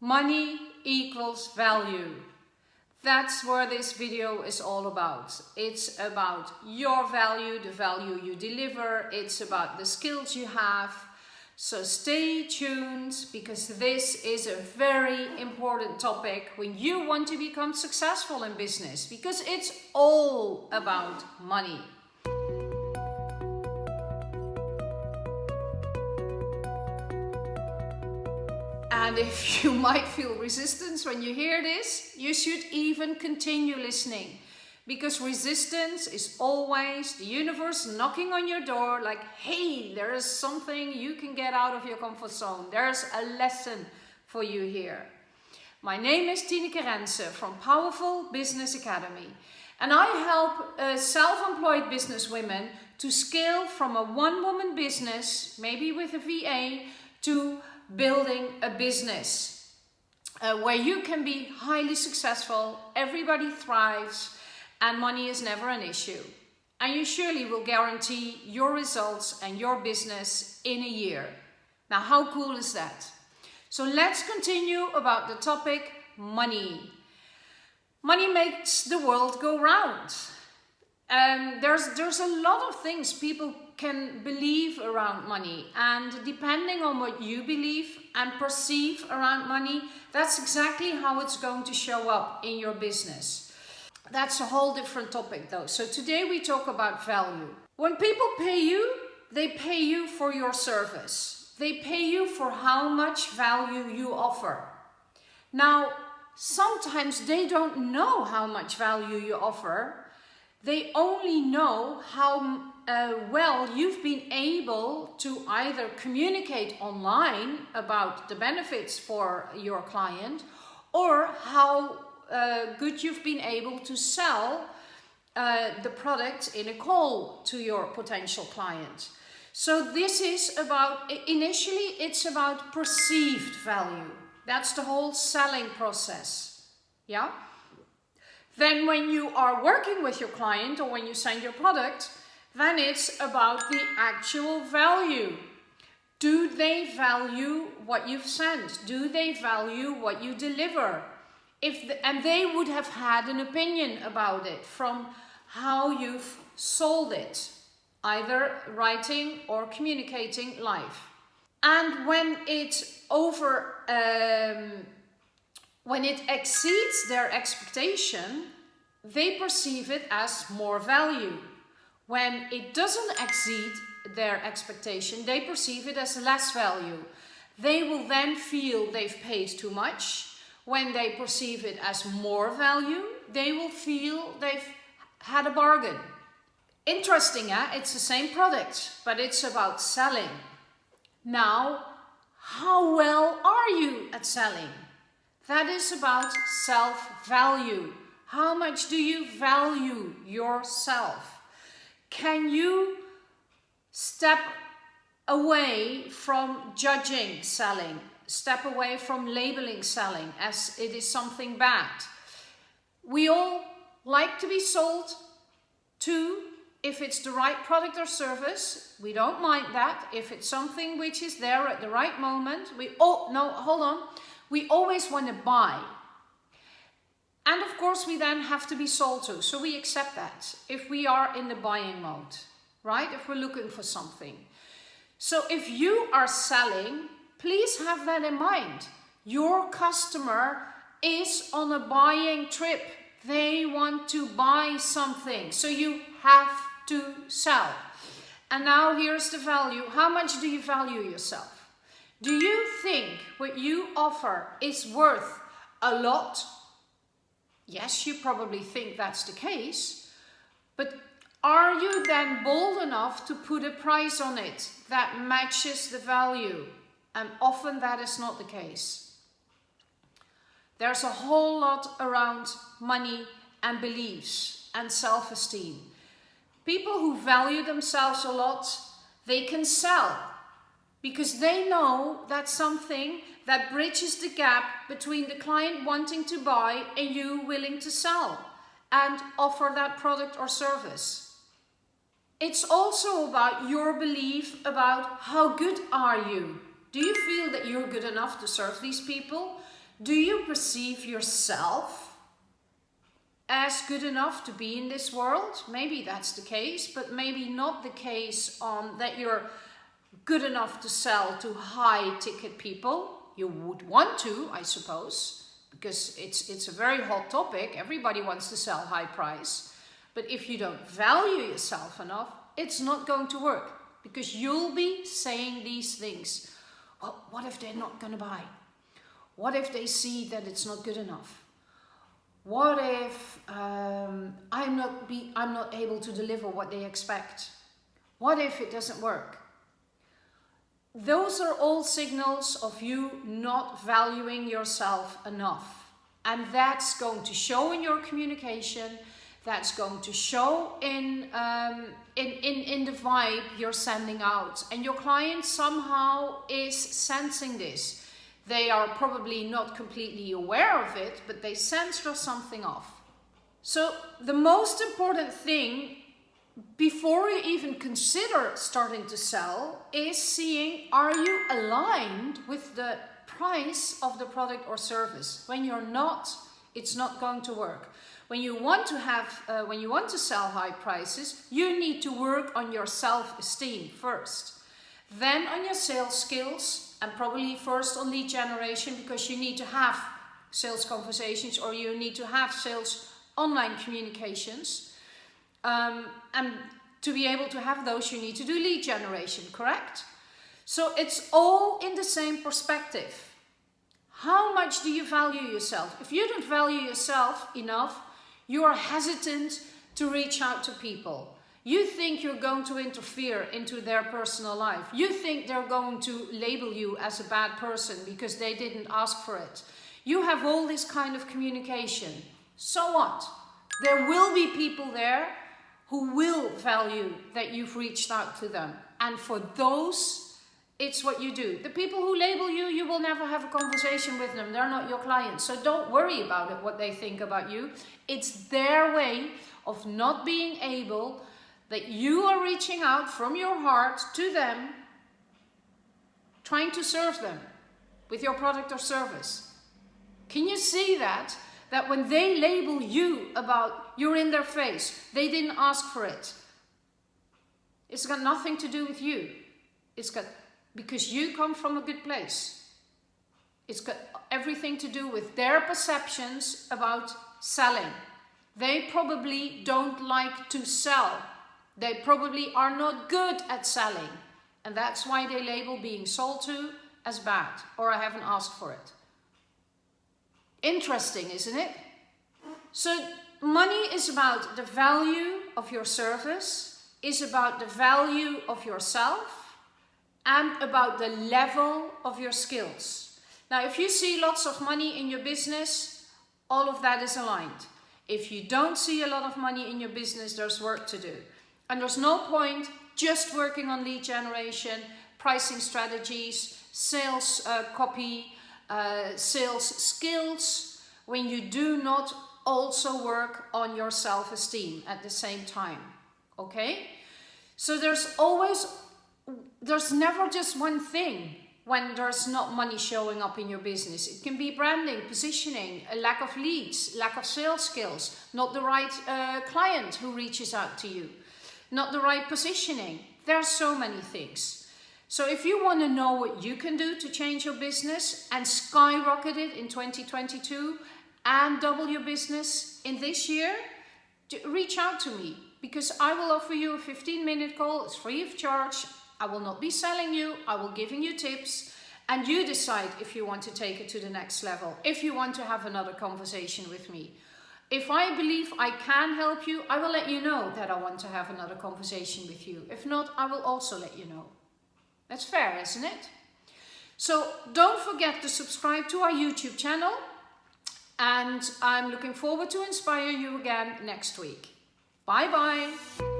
Money equals value. That's where this video is all about. It's about your value, the value you deliver. It's about the skills you have. So stay tuned because this is a very important topic when you want to become successful in business because it's all about money. And if you might feel resistance when you hear this, you should even continue listening. Because resistance is always the universe knocking on your door like, hey, there is something you can get out of your comfort zone. There's a lesson for you here. My name is Tineke Rense from Powerful Business Academy. And I help uh, self-employed business women to scale from a one-woman business, maybe with a VA, to building a business uh, where you can be highly successful, everybody thrives, and money is never an issue. And you surely will guarantee your results and your business in a year. Now, how cool is that? So let's continue about the topic money. Money makes the world go round. Um, there's, there's a lot of things people can believe around money and depending on what you believe and perceive around money, that's exactly how it's going to show up in your business. That's a whole different topic though. So today we talk about value. When people pay you, they pay you for your service. They pay you for how much value you offer. Now, sometimes they don't know how much value you offer they only know how uh, well you've been able to either communicate online about the benefits for your client or how uh, good you've been able to sell uh, the product in a call to your potential client. So this is about, initially it's about perceived value. That's the whole selling process. Yeah? Then when you are working with your client or when you send your product, then it's about the actual value. Do they value what you've sent? Do they value what you deliver? If the, and they would have had an opinion about it from how you've sold it, either writing or communicating live. And when it's over um, when it exceeds their expectation, they perceive it as more value. When it doesn't exceed their expectation, they perceive it as less value. They will then feel they've paid too much. When they perceive it as more value, they will feel they've had a bargain. Interesting, eh? It's the same product, but it's about selling. Now, how well are you at selling? That is about self-value. How much do you value yourself? Can you step away from judging selling? Step away from labeling selling as it is something bad. We all like to be sold to if it's the right product or service, we don't mind that. If it's something which is there at the right moment, we, oh, no, hold on we always want to buy. And of course, we then have to be sold to. So we accept that if we are in the buying mode, right? If we're looking for something. So if you are selling, please have that in mind. Your customer is on a buying trip. They want to buy something. So you have to sell. And now here's the value. How much do you value yourself? Do you think what you offer is worth a lot? Yes, you probably think that's the case, but are you then bold enough to put a price on it that matches the value? And often that is not the case. There's a whole lot around money and beliefs and self-esteem. People who value themselves a lot, they can sell because they know that's something that bridges the gap between the client wanting to buy and you willing to sell and offer that product or service. It's also about your belief about how good are you? Do you feel that you're good enough to serve these people? Do you perceive yourself as good enough to be in this world? Maybe that's the case, but maybe not the case on that you're good enough to sell to high ticket people. You would want to, I suppose, because it's, it's a very hot topic. Everybody wants to sell high price. But if you don't value yourself enough, it's not going to work because you'll be saying these things. Well, what if they're not going to buy? What if they see that it's not good enough? What if um, I'm, not be, I'm not able to deliver what they expect? What if it doesn't work? Those are all signals of you not valuing yourself enough. And that's going to show in your communication, that's going to show in, um, in, in, in the vibe you're sending out. And your client somehow is sensing this. They are probably not completely aware of it, but they sense there's something off. So the most important thing before you even consider starting to sell is seeing are you aligned with the price of the product or service. When you're not, it's not going to work. When you want to have, uh, when you want to sell high prices, you need to work on your self-esteem first. Then on your sales skills and probably first on lead generation because you need to have sales conversations or you need to have sales online communications. Um, and to be able to have those, you need to do lead generation, correct? So it's all in the same perspective. How much do you value yourself? If you don't value yourself enough, you are hesitant to reach out to people. You think you're going to interfere into their personal life. You think they're going to label you as a bad person because they didn't ask for it. You have all this kind of communication. So what? There will be people there who will value that you've reached out to them. And for those, it's what you do. The people who label you, you will never have a conversation with them. They're not your clients. So don't worry about it, what they think about you. It's their way of not being able that you are reaching out from your heart to them, trying to serve them with your product or service. Can you see that? that when they label you about you're in their face, they didn't ask for it. It's got nothing to do with you. It's got, because you come from a good place. It's got everything to do with their perceptions about selling. They probably don't like to sell. They probably are not good at selling. And that's why they label being sold to as bad or I haven't asked for it. Interesting, isn't it? So money is about the value of your service, is about the value of yourself, and about the level of your skills. Now, if you see lots of money in your business, all of that is aligned. If you don't see a lot of money in your business, there's work to do. And there's no point just working on lead generation, pricing strategies, sales uh, copy, uh, sales skills when you do not also work on your self-esteem at the same time okay? So there's always there's never just one thing when there's not money showing up in your business. It can be branding positioning a lack of leads lack of sales skills not the right uh, client who reaches out to you not the right positioning. There are so many things. So if you want to know what you can do to change your business and skyrocket it in 2022 and double your business in this year, reach out to me because I will offer you a 15 minute call. It's free of charge. I will not be selling you. I will giving you tips and you decide if you want to take it to the next level. If you want to have another conversation with me. If I believe I can help you, I will let you know that I want to have another conversation with you. If not, I will also let you know. That's fair, isn't it? So don't forget to subscribe to our YouTube channel and I'm looking forward to inspire you again next week. Bye bye.